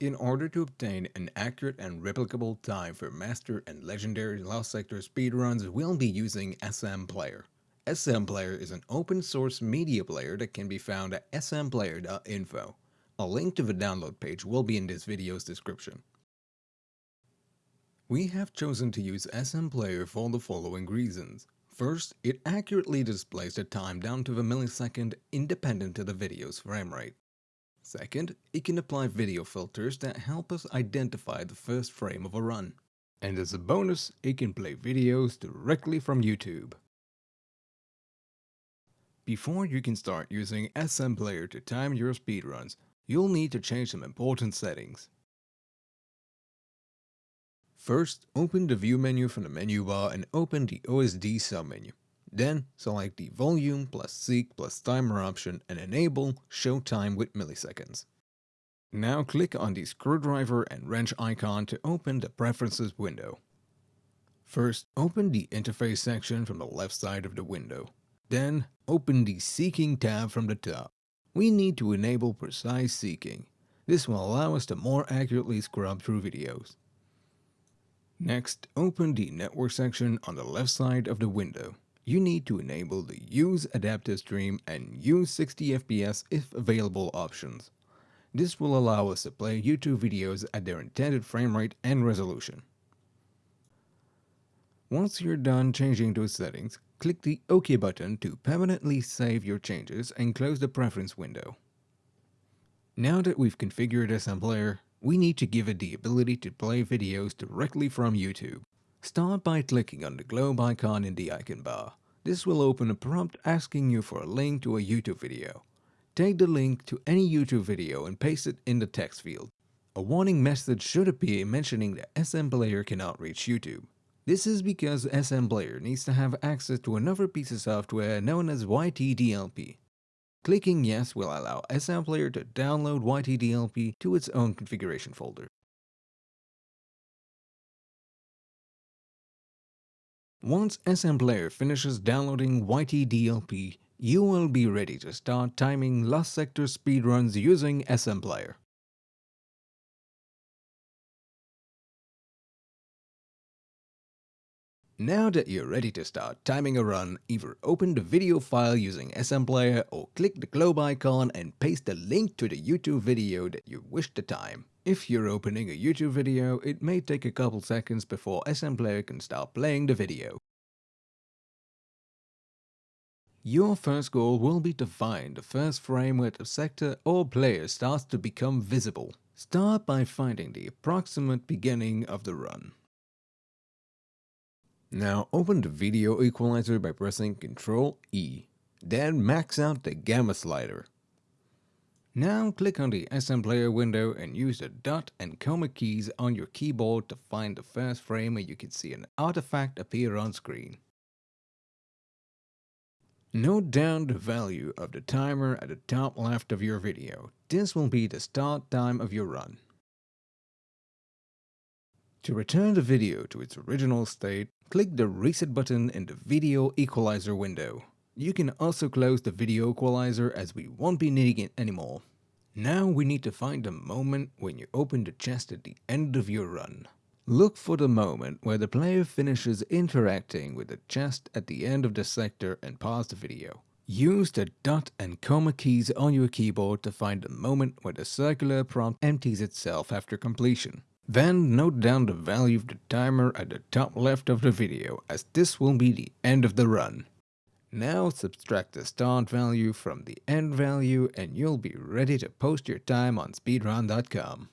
In order to obtain an accurate and replicable time for Master and Legendary Lost Sector speedruns, we'll be using SM Player. SM Player is an open source media player that can be found at smplayer.info. A link to the download page will be in this video's description. We have chosen to use SM Player for the following reasons. First, it accurately displays the time down to the millisecond independent of the video's frame rate. Second, it can apply video filters that help us identify the first frame of a run. And as a bonus, it can play videos directly from YouTube. Before you can start using SM Player to time your speedruns, you'll need to change some important settings. First, open the View menu from the menu bar and open the OSD submenu. Then select the volume plus seek plus timer option and enable show time with milliseconds. Now click on the screwdriver and wrench icon to open the preferences window. First, open the interface section from the left side of the window. Then, open the seeking tab from the top. We need to enable precise seeking. This will allow us to more accurately scrub through videos. Next, open the network section on the left side of the window you need to enable the Use Adaptive Stream and Use 60 FPS if available options. This will allow us to play YouTube videos at their intended frame rate and resolution. Once you're done changing those settings, click the OK button to permanently save your changes and close the preference window. Now that we've configured SM Player, we need to give it the ability to play videos directly from YouTube. Start by clicking on the globe icon in the icon bar. This will open a prompt asking you for a link to a YouTube video. Take the link to any YouTube video and paste it in the text field. A warning message should appear mentioning that SM Player cannot reach YouTube. This is because SM Player needs to have access to another piece of software known as YTDLP. Clicking yes will allow SM Player to download YTDLP to its own configuration folder. Once SM Player finishes downloading YTDLP, you will be ready to start timing Lost Sector speedruns using SM Player. Now that you're ready to start timing a run, either open the video file using SM Player or click the globe icon and paste the link to the YouTube video that you wish to time. If you're opening a YouTube video, it may take a couple seconds before SM Player can start playing the video. Your first goal will be to find the first frame where the sector or player starts to become visible. Start by finding the approximate beginning of the run. Now open the video equalizer by pressing Ctrl E. Then max out the gamma slider. Now click on the SM Player window and use the dot and comma keys on your keyboard to find the first frame where you can see an artifact appear on screen. Note down the value of the timer at the top left of your video. This will be the start time of your run. To return the video to its original state, click the reset button in the video equalizer window. You can also close the video equalizer as we won't be needing it anymore. Now we need to find the moment when you open the chest at the end of your run. Look for the moment where the player finishes interacting with the chest at the end of the sector and pause the video. Use the dot and comma keys on your keyboard to find the moment where the circular prompt empties itself after completion. Then note down the value of the timer at the top left of the video as this will be the end of the run. Now subtract the start value from the end value and you'll be ready to post your time on speedrun.com.